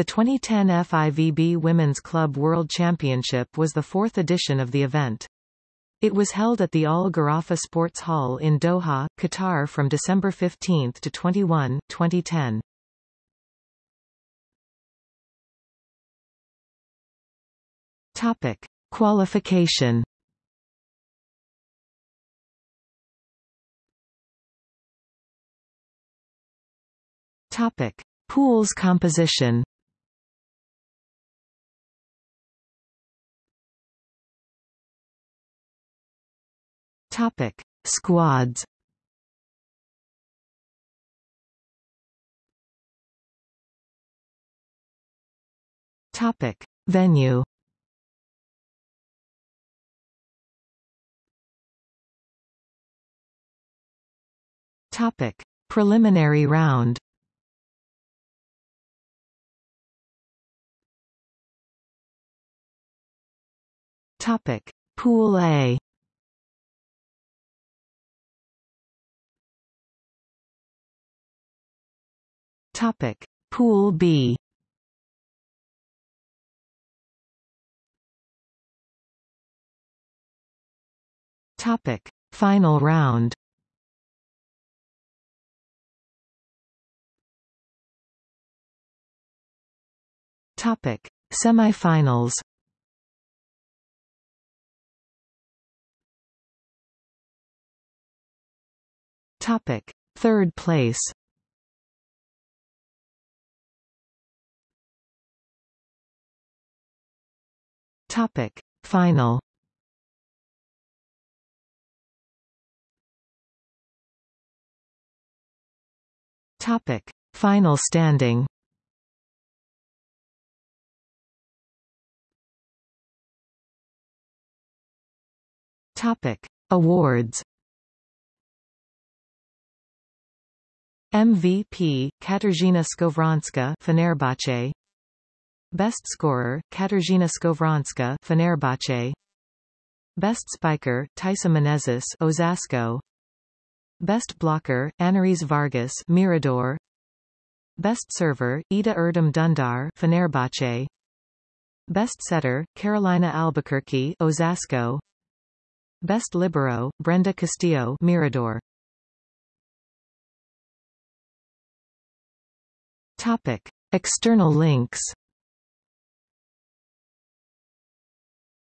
The 2010 FIVB Women's Club World Championship was the fourth edition of the event. It was held at the Al Gharafa Sports Hall in Doha, Qatar from December 15 to 21, 2010. Topic: Qualification. Topic: Pools composition. Topic: Squads. Topic: Venue. Topic: Preliminary round. Topic: Pool A. Topic: Pool B. Topic: Final round. Topic: Semifinals. Topic: Third place. Topic: Final. Topic: Final standing. Topic: Awards. MVP Katarzyna Skowronska Fenerbahce Best scorer Katarzyna Skowronska Fenerbahce. Best spiker Thaisa Menezes Osasco. Best blocker Annerys Vargas Mirador. Best server Eda Erdem Dundar Fenerbahce. Best setter Carolina Albuquerque Osasco. Best libero, Brenda Castillo Mirador. Topic. External links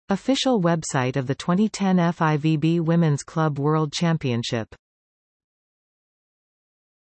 Official website of the 2010 FIVB Women's Club World Championship